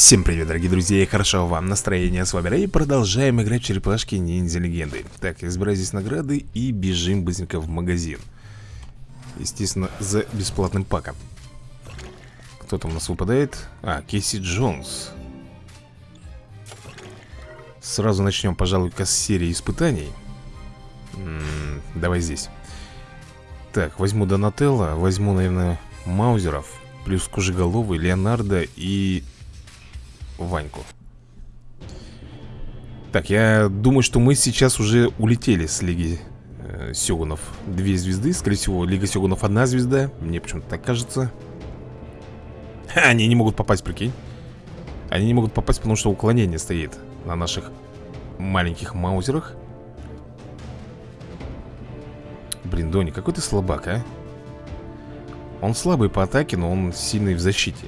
Всем привет, дорогие друзья, и хорошо вам настроение, с вами и продолжаем играть в черепашки ниндзя легенды. Так, избираю здесь награды и бежим быстренько в магазин. Естественно, за бесплатным паком. Кто там у нас выпадает? А, Кейси Джонс. Сразу начнем, пожалуй-ка, с серии испытаний. М -м, Давай здесь. Так, возьму Донателло, возьму, наверное, Маузеров Плюс Кожеголовый, Леонардо и Ваньку. Так, я думаю, что мы сейчас уже улетели с Лиги э, Сёгунов. Две звезды, скорее всего, Лига Сёгунов одна звезда Мне почему-то так кажется. Они не могут попасть, прикинь. Они не могут попасть, потому что уклонение стоит На наших маленьких маузерах. Блин, Дони, какой ты слабак, а? Он слабый по атаке, но он сильный в защите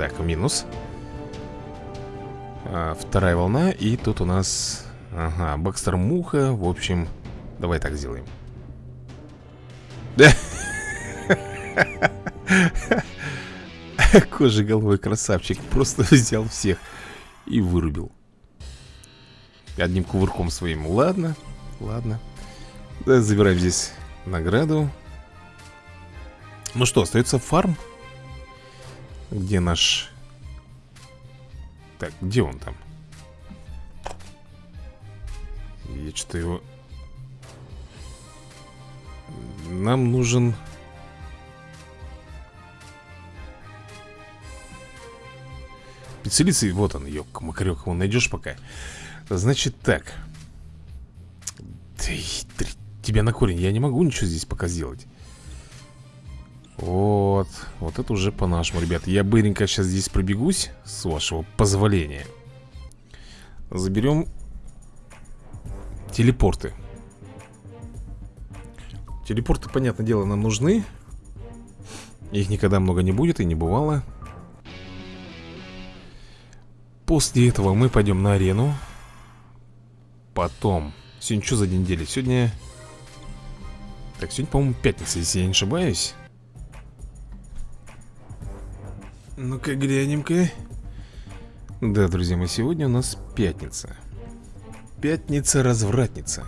так, минус. А, Вторая волна И тут у нас Ага, Бакстер Муха. В общем, давай так сделаем. Кожи головой красавчик Просто взял всех И вырубил. Одним кувырком своим. Ладно, ладно. Да, Забираем здесь награду. Ну что, остается фарм где наш... Так, где он там? Я что-то его... Нам нужен... Специалист, вот он, ёк, макарек, его найдешь пока? Значит так. Ты, ты, тебя на корень, я не могу ничего здесь пока сделать вот, вот это уже по-нашему, ребят. Я быренько сейчас здесь пробегусь С вашего позволения. Заберем Телепорты. Телепорты, понятное дело, нам нужны. Их никогда много не будет и не бывало. После этого мы пойдем на арену. Потом Сегодня что за день недели? Сегодня... Так, сегодня, по-моему, пятница, если я не ошибаюсь Ну-ка, глянем-ка. Да, друзья мои, сегодня у нас пятница. Пятница-развратница.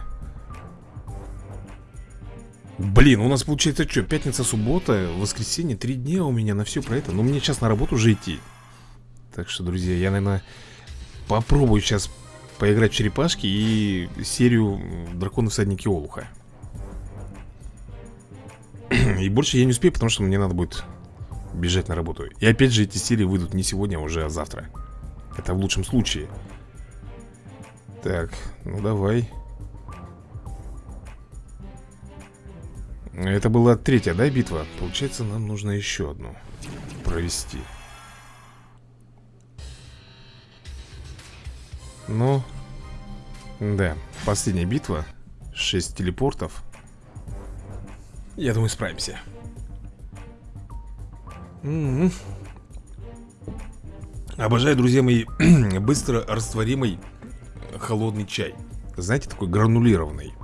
Блин, у нас получается что, пятница, суббота, воскресенье, три дня у меня на все про это. Ну, мне сейчас на работу уже идти. Так что, друзья, я, наверное, попробую сейчас поиграть в черепашки и серию Драконы всадники Олуха. И больше я не успею, потому что мне надо будет бежать на работу. И опять же эти серии выйдут не сегодня, а уже завтра. Это в лучшем случае. Так, ну давай. Это была третья, да, битва? Получается, нам нужно еще одну провести. Ну, да, последняя битва. 6 телепортов. Я думаю, справимся Обожаю, друзья мои, быстро растворимый холодный чай. Знаете, такой гранулированный.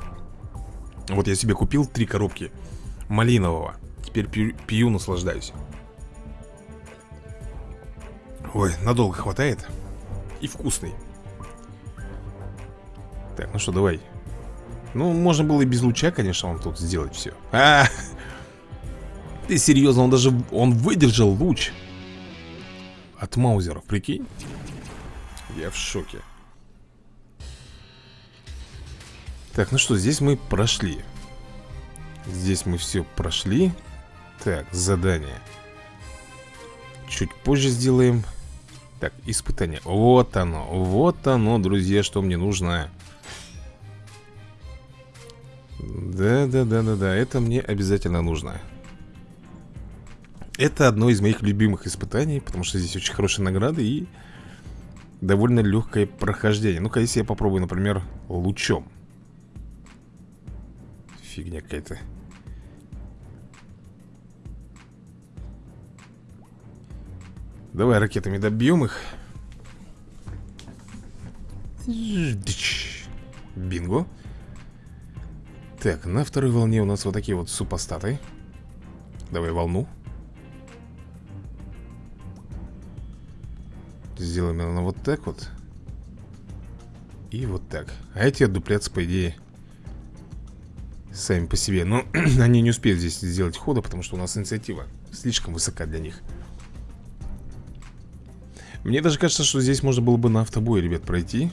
Вот я себе купил три коробки малинового. Теперь пью, пью наслаждаюсь. Ой, надолго хватает? И вкусный. Так, ну что, давай. Ну, можно было и без луча, конечно, вам тут сделать все а, -а, -а ты серьезно, он даже, он выдержал луч От маузеров, прикинь. Я в шоке. Так, ну что, здесь мы прошли. Здесь мы все прошли. Так, задание. Чуть позже сделаем. Так, испытание. Вот оно, вот оно, друзья, что мне нужно. Да-да-да-да-да, это мне обязательно нужно это одно из моих любимых испытаний, потому что здесь очень хорошие награды и довольно легкое прохождение. Ну-ка, если я попробую, например, лучом. Фигня какая-то. Давай ракетами добьем их. Бинго. Так, на второй волне у нас вот такие вот супостаты. Давай волну. Сделаем, наверное, вот так вот. И вот так. А эти отдупляться, по идее Сами по себе. Но они не успеют здесь сделать хода Потому что у нас инициатива слишком высока для них. Мне даже кажется, что здесь можно было бы на автобой, ребят, пройти.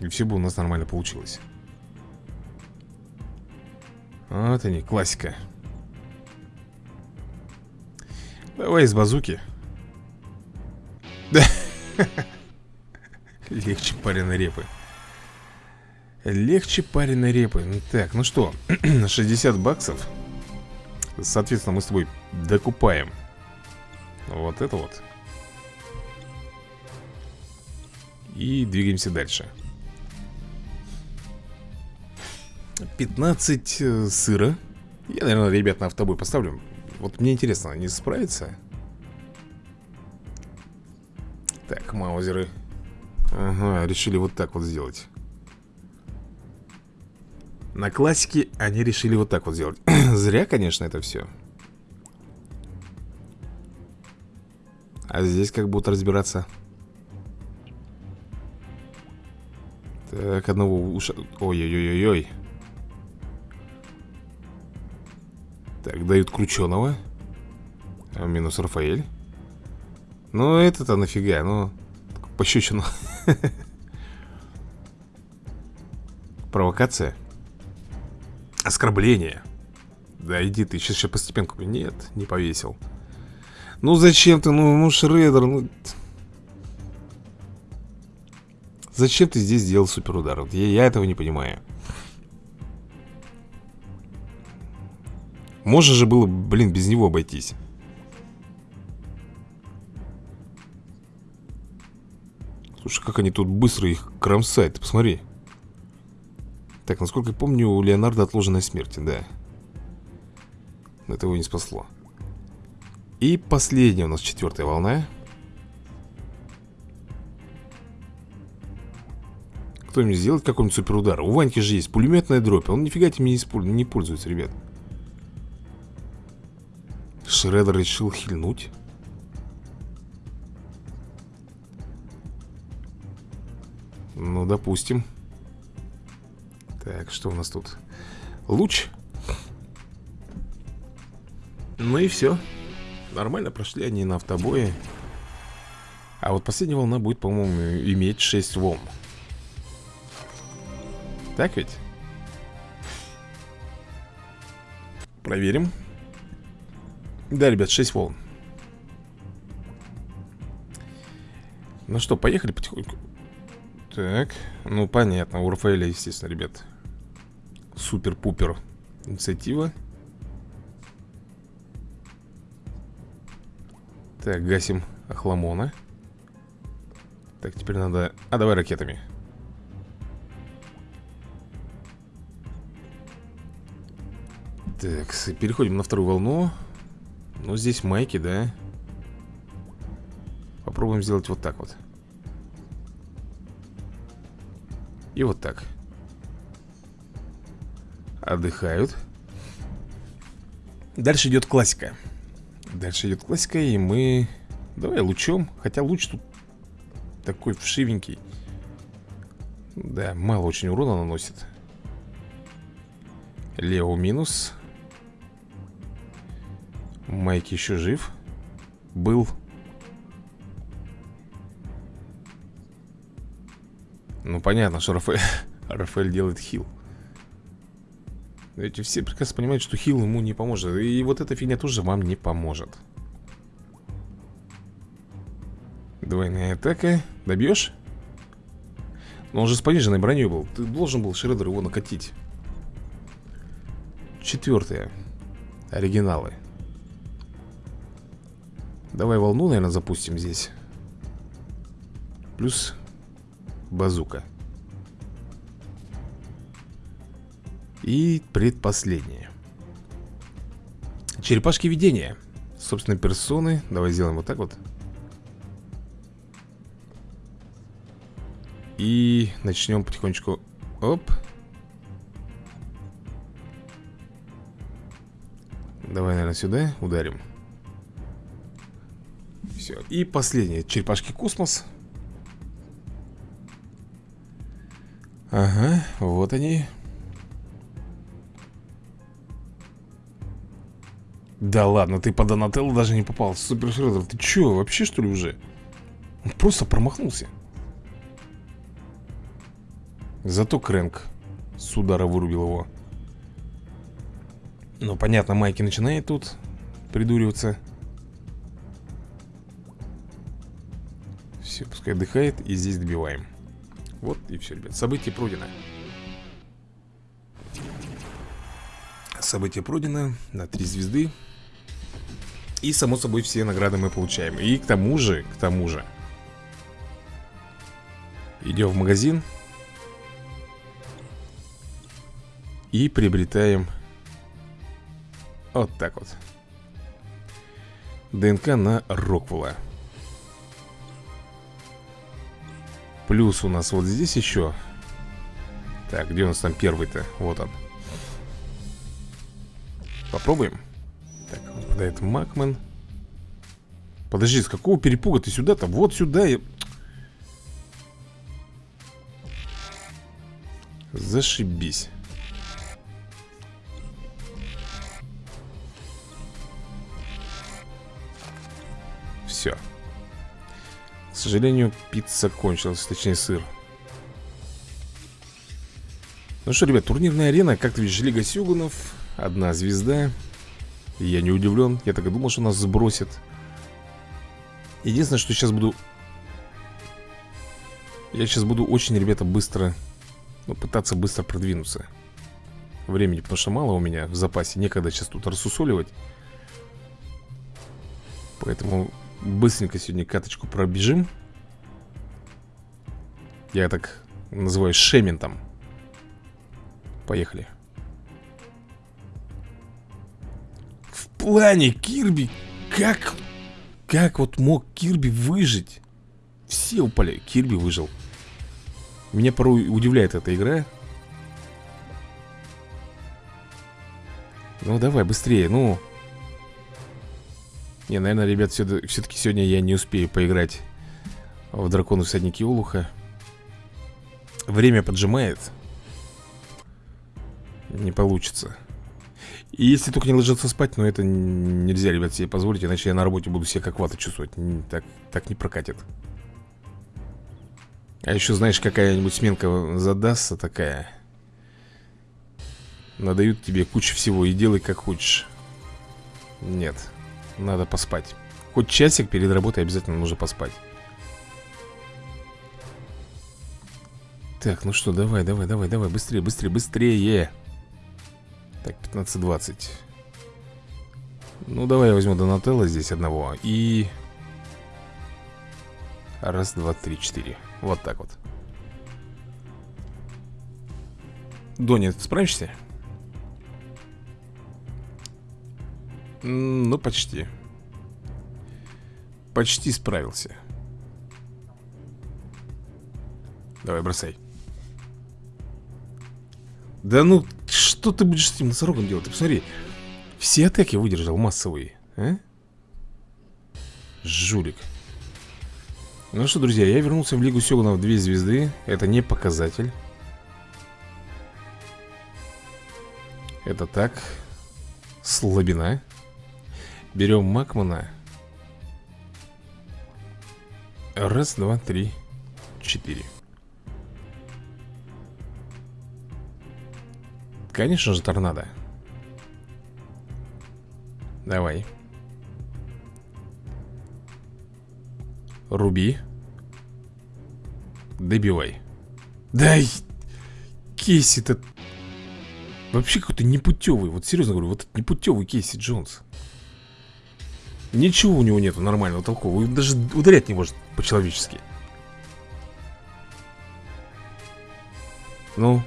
И все бы у нас нормально получилось. Вот они, классика. Давай из базуки Легче пареной репы. Легче пареной репы. Ну, Так, ну что 60 баксов. Соответственно, мы с тобой докупаем Вот это вот. И двигаемся дальше. 15 э, сыра. Я, наверное, ребят, на автобой поставлю. Вот мне интересно, они справятся? Так, маузеры. Ага, решили вот так вот сделать. На классике они решили вот так вот сделать. Зря, конечно, это все А здесь как будут разбираться. Так, одного уша... Ой-ой-ой-ой-ой. Так, дают крученого. А Минус Рафаэль ну, это-то нафига, ну Пощечину. Провокация. Оскорбление. Да иди ты, сейчас еще постепенку Нет, не повесил. Ну зачем ты, ну, ну Шредер ну... Зачем ты здесь сделал суперудар? Вот я, я этого не понимаю. Можно же было, блин, без него обойтись Слушай, как они тут быстро их кромсают, ты посмотри. Так, насколько я помню, у Леонардо отложенная смерть, да. Но это его не спасло. И последняя у нас четвертая волна. Кто-нибудь сделает какой-нибудь суперудар? У Ваньки же есть пулеметная дробь Он нифига этим не, пользуется, ребят. Шредер решил хильнуть Ну, допустим. Так, что у нас тут? Луч. Ну и все Нормально прошли они на автобое. А вот последняя волна будет, по-моему, иметь 6 волн. Так ведь? Проверим. Да, ребят, 6 волн. Ну что, поехали потихоньку так, ну понятно, у Рафаэля, естественно, ребят Супер-пупер инициатива. Так, гасим Ахламона Так, теперь надо... А, давай ракетами. Так, переходим на вторую волну. Ну, здесь майки, да? Попробуем сделать вот так вот И вот так. Отдыхают. Дальше идет классика. Дальше идет классика, и мы... Давай лучом Хотя луч тут такой вшивенький. Да, мало очень урона наносит. Лео минус. Майк еще жив. Был Ну понятно, что Рафаэль, Рафаэль делает хил. Эти все прекрасно понимают, что хил ему не поможет. И вот эта фигня тоже вам не поможет. Двойная атака. Добьешь? Но он же с пониженной броней был. Ты должен был, Шредер, его накатить. Четвертое. Оригиналы. Давай волну, наверное, запустим здесь. Плюс базука. И предпоследнее. Черепашки видения. Собственно, персоны. Давай сделаем вот так вот. И начнем потихонечку. Оп. Давай, наверное, сюда ударим. Все, и последние черепашки космос Ага, вот они. Да ладно, ты по Донателло даже не попал Супер Шреддер, ты чё, вообще что ли уже? Он просто промахнулся. Зато Крэнк с удара вырубил его. Ну, понятно, Майки начинает тут придуриваться. Все, пускай отдыхает и здесь добиваем Вот и все, ребят, событие пройдено Событие пройдено на три звезды. И, само собой, все награды мы получаем. И к тому же, к тому же Идем в магазин И приобретаем Вот так вот. ДНК на Роквелла Плюс у нас вот здесь еще Так, где у нас там первый-то? Вот он. Попробуем. Так, выпадает Макмен. Подожди, с какого перепуга ты сюда-то? Вот сюда и... Зашибись сожалению, пицца кончилась, точнее сыр. Ну что, ребят, турнирная арена, как ты видишь, Лига Сюганов Одна звезда. Я не удивлен, я так и думал, что нас сбросит Единственное, что сейчас буду Я сейчас буду очень, ребята, быстро Ну, пытаться быстро продвинуться. Времени, потому что мало у меня в запасе Некогда сейчас тут рассусоливать. Поэтому Быстренько сегодня каточку пробежим. Я так называю шементом. Поехали. В плане Кирби Как Как вот мог Кирби выжить? Все упали, Кирби выжил. Меня порой удивляет эта игра. Ну давай быстрее, ну не, наверное, ребят, все-таки сегодня я не успею поиграть в Дракону Всадники Олуха. Время поджимает. Не получится. И если только не ложиться спать, но это нельзя, ребят, себе позволить, иначе я на работе буду себя как вата чувствовать. Так, так не прокатит. А еще, знаешь, какая-нибудь сменка задастся такая. Надают тебе кучу всего и делай как хочешь. Нет. Надо поспать. Хоть часик перед работой обязательно нужно поспать. Так, ну что, давай, давай, давай, давай Быстрее, быстрее, быстрее. Так, 15-20 Ну, давай я возьму Донателло здесь одного И... Раз, два, три, четыре. Вот так вот. Дони, ты справишься? Ну, почти. Почти справился. Давай, бросай. Да ну, что ты будешь с этим носорогом делать? Ты посмотри. Все атаки выдержал массовые а? Жулик. Ну что, друзья, я вернулся в Лигу Сёгунов 2 звезды. Это не показатель. Это так. Слабина Берем Макмана. Раз, два, три, четыре. Конечно же торнадо. Давай. Руби. Добивай. Дай Кейси-то Вообще какой-то непутевый. Вот серьезно говорю, вот непутевый Кейси Джонс Ничего у него нету нормального, толкового Даже ударять не может по-человечески. Ну.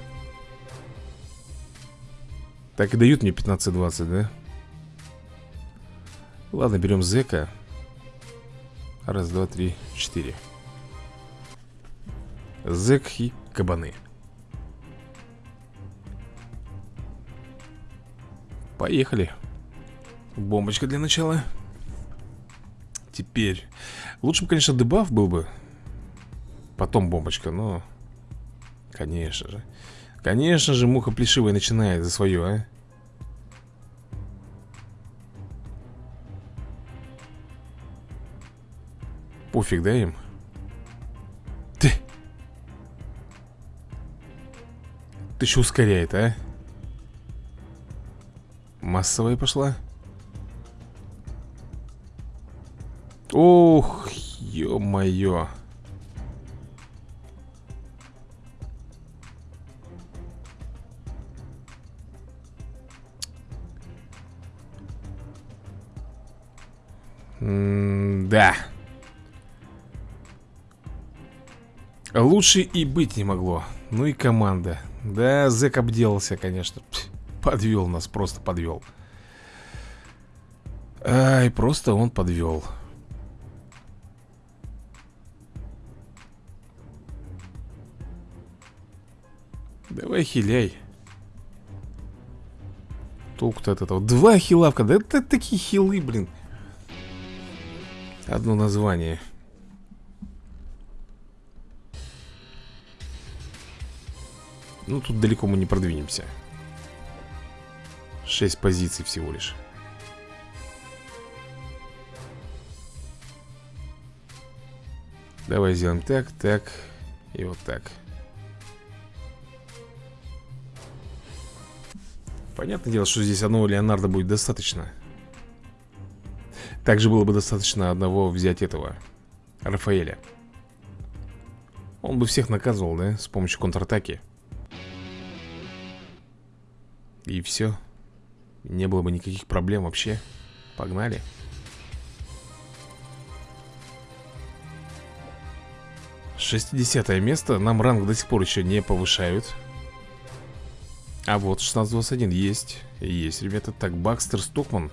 Так и дают мне 15-20, да? Ладно, берем зека Раз, два, три, четыре. Зек и кабаны. Поехали. Бомбочка для начала Теперь. Лучше бы, конечно, дебаф был бы. Потом бомбочка, но Конечно же Конечно же, муха плешивая начинает за свое, а. Пофиг, да, им? Ты! Ты еще ускоряет, а? Массовая пошла Ох, ё-моё. Да Лучше и быть не могло. Ну и команда. Да, зэк обделался, конечно. Подвел нас, просто подвел. Ай, просто он подвел Хиляй Толку-то от этого. Два хилавка, да это такие хилы, блин. Одно название. Ну, тут далеко мы не продвинемся. Шесть позиций всего лишь. Давай сделаем так, так и вот так Понятное дело, что здесь одного Леонардо будет достаточно. Также было бы достаточно одного взять этого Рафаэля. Он бы всех наказывал, да, с помощью контратаки. И все Не было бы никаких проблем вообще. Погнали. Шестидесятое место. Нам ранг до сих пор еще не повышают а вот 1621 есть. Есть, ребята Так, Бакстер Стокман.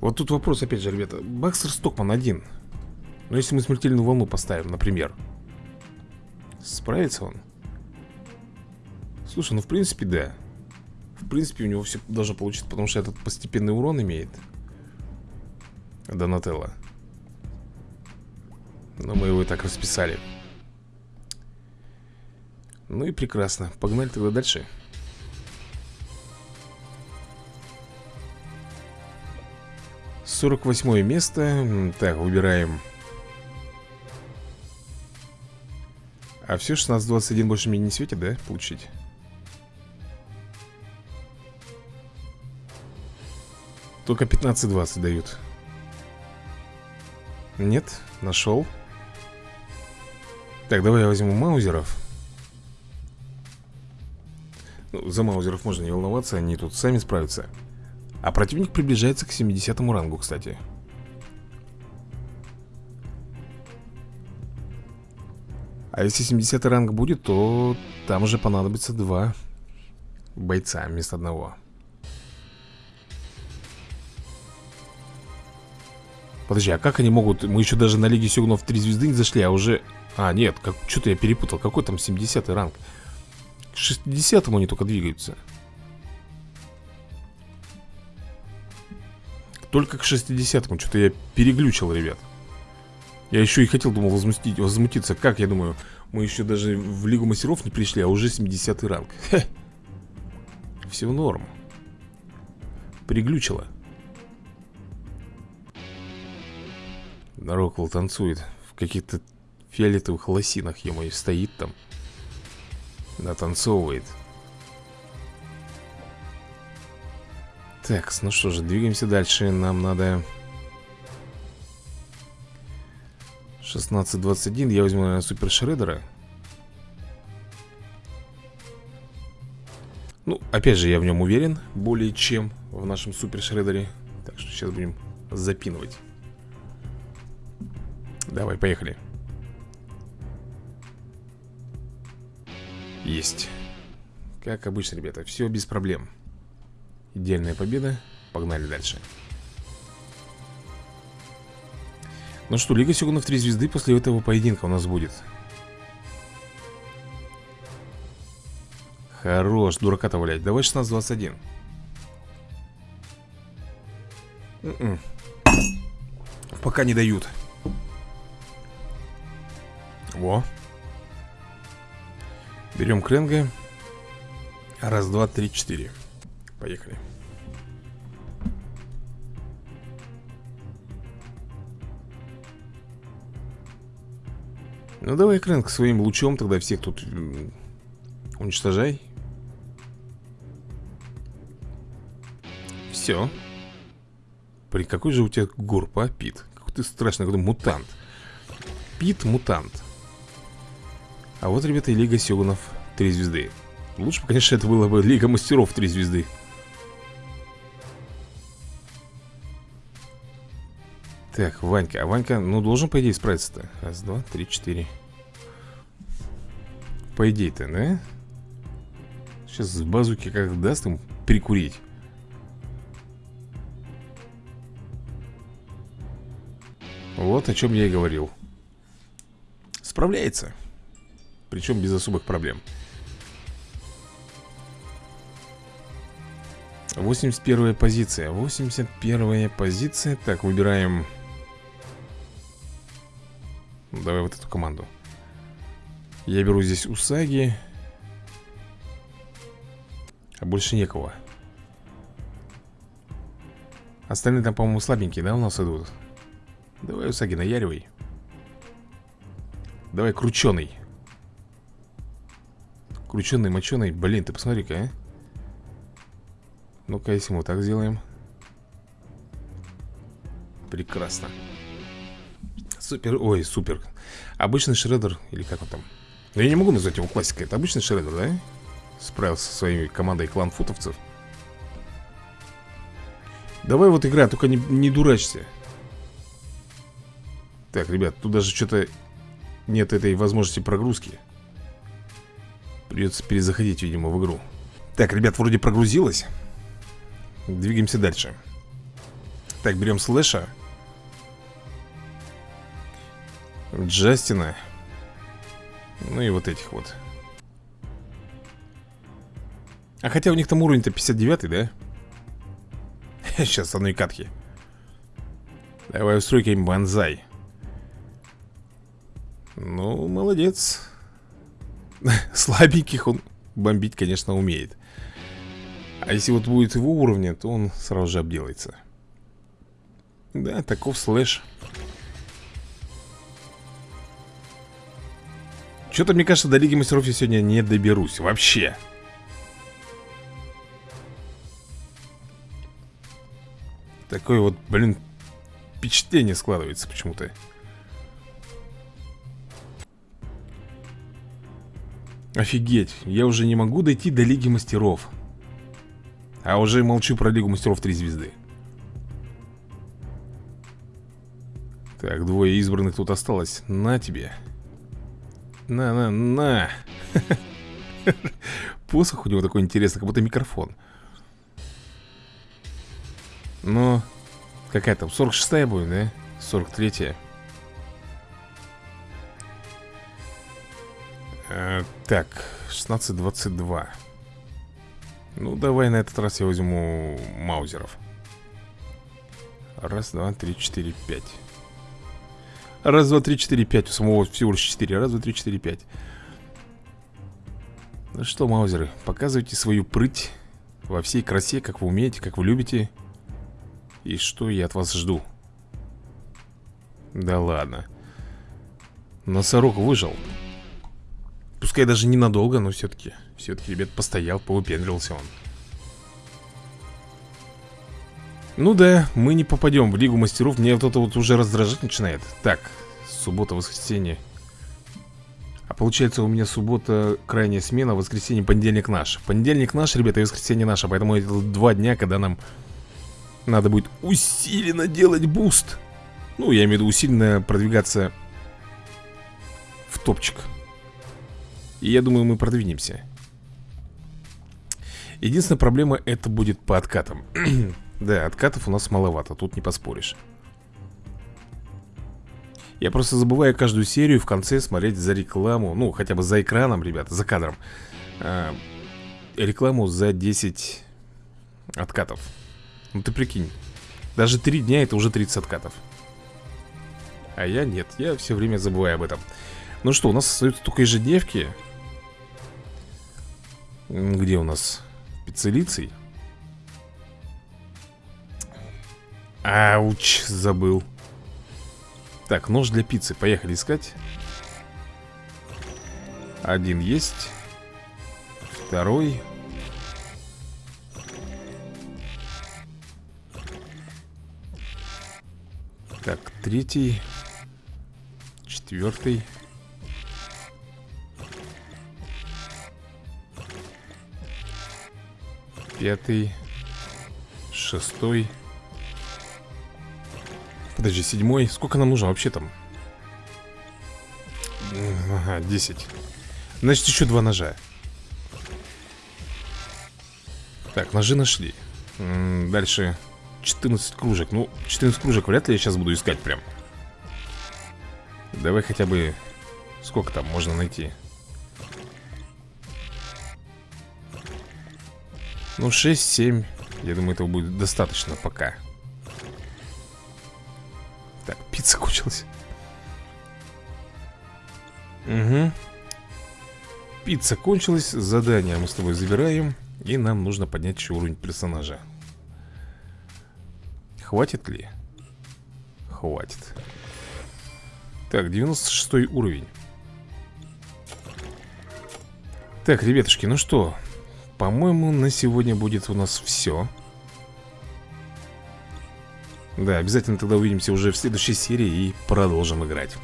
Вот тут вопрос опять же, ребята. Бакстер Стокман один. Но если мы смертельную волну поставим, например Справится он? Слушай, ну в принципе да. В принципе у него все должно получиться Потому что этот постепенный урон имеет Донателло. Но мы его и так расписали Ну и прекрасно. Погнали тогда дальше. Сорок восьмое место. Так, выбираем. А все 16-21 больше мне не светит, да? Получить? Только 15-20 дают. Нет, нашел так, давай я возьму маузеров ну, За маузеров можно не волноваться, они тут сами справятся. А противник приближается к 70 рангу, кстати. А если 70 ранг будет, то там уже понадобится два бойца вместо одного. Подожди, а как они могут... Мы еще даже на Лиге Сёгунов 3 звезды не зашли, а уже... А, нет, как... что-то я перепутал Какой там 70 ранг? К 60 они только двигаются. Только к 60-му Что-то я переглючил, ребят. Я еще и хотел, думал, возмутить, возмутиться. Как, я думаю, мы еще даже в Лигу Мастеров не пришли А уже 70 ранг. Хе. Все норм. Переглючило. Роквелл танцует в каких-то фиолетовых лосинах и стоит там Натанцовывает. Так, ну что же, двигаемся дальше. Нам надо 16-21 Я возьму, наверное, Супер Шредера. Ну, опять же, я в нем уверен Более чем в нашем Супер Шредере. Так что сейчас будем запинывать. Давай, поехали Есть. Как обычно, ребята, все без проблем. Идеальная победа. Погнали дальше. Ну что, Лига Сёгунов 3 звезды после этого поединка у нас будет. Хорош, дурака-то валять Давай 16-21 М-м. Пока не дают. Во Берем кренга. Раз, два, три, четыре. Поехали. Ну давай, Крэнк, своим лучом тогда всех тут уничтожай. Все При какой же у тебя горб, а, Пит? Какой ты страшный, какой мутант. Пит мутант А вот, ребята, и Лига Сёгунов Три звезды Лучше бы, конечно, это было бы Лига Мастеров Три звезды Так, Ванька, а Ванька, ну, должен, по идее, справиться-то. Раз, два, три, четыре. По идее-то, да? Сейчас с базуки как даст им перекурить Вот о чем я и говорил. Справляется Причем без особых проблем. 81 позиция. 81 позиция. Так, выбираем. Давай вот эту команду. Я беру здесь Усаги. А больше некого. Остальные там, по-моему, слабенькие, да, у нас идут? Давай, Усаги, наяривай. Давай, крученый Крученый, моченый. Блин, ты посмотри-ка, а. Ну-ка, если мы так сделаем. Прекрасно. Супер, ой, супер. Обычный шредер, или как он там? Я не могу назвать его классикой. Это обычный шредер, да? Справился со своей командой клан-футовцев. Давай вот играй, только не, не дурачься. Так, ребят, тут даже что-то нет этой возможности прогрузки Придется перезаходить, видимо, в игру. Так, ребят, вроде прогрузилось. Двигаемся дальше. Так, берем слэша. Джастина. Ну и вот этих вот. А хотя у них там уровень-то 59 да? Сейчас одной катки. Давай устройка им банзай Ну, молодец Слабеньких он бомбить, конечно, умеет. А если вот будет его уровня, то он сразу же обделается. Да, таков слэш. Что-то, мне кажется, до Лиги Мастеров я сегодня не доберусь Вообще. Такое вот, блин, впечатление складывается почему-то Офигеть, я уже не могу дойти до Лиги Мастеров. А уже молчу про Лигу Мастеров 3 звезды. Так, двое избранных тут осталось. На тебе. На, на, на. Посох у него такой интересный, как будто микрофон. Но Какая там, 46-я будет, да? 43-я э, Так, 16-22 Ну, давай на этот раз я возьму Маузеров. Раз, два, три, четыре, пять. Раз, два, три, четыре, пять. У самого всего лишь четыре. Раз, два, три, четыре, пять. Ну что, маузеры, показывайте свою прыть Во всей красе, как вы умеете, как вы любите. И что я от вас жду? Да ладно. Носорог выжил Пускай даже ненадолго, но все-таки Все-таки, ребят, постоял, повыпендрился он. Ну да, мы не попадем в Лигу Мастеров Мне вот это вот уже раздражать начинает. Так, суббота, воскресенье. А получается у меня суббота крайняя смена Воскресенье, понедельник наш. Понедельник наш, ребята, и воскресенье наше Поэтому это два дня, когда нам Надо будет усиленно делать boost. Ну, я имею в виду усиленно продвигаться В топчик И я думаю, мы продвинемся. Единственная проблема это будет по откатам. Да, откатов у нас маловато, тут не поспоришь. Я просто забываю каждую серию в конце смотреть за рекламу Ну, хотя бы за экраном, ребята, за кадром. А, Рекламу за 10 откатов. Ну ты прикинь Даже три дня это уже 30 откатов. А я нет, я все время забываю об этом. Ну что, у нас остаются только ежедневки Где у нас? Пиццелицей Ауч, забыл. Так, нож для пиццы, поехали искать. Один есть. Второй. Так, третий. Четвертый Пятый Шестой. Подожди, седьмой. Сколько нам нужно вообще там? Ага, десять. Значит, еще два ножа. Так, ножи нашли. Дальше 14 кружек. Ну, 14 кружек вряд ли я сейчас буду искать прям. Давай хотя бы Сколько там можно найти? Ну, 6-7 Я думаю, этого будет достаточно пока. Так, пицца кончилась. Угу Пицца кончилась. Задание мы с тобой забираем. И нам нужно поднять еще уровень персонажа. Хватит ли? Хватит. Так, 96 уровень. Так, ребятушки, ну что По-моему, на сегодня будет у нас все Да, обязательно тогда увидимся уже в следующей серии И продолжим играть.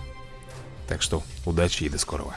Так что, удачи и до скорого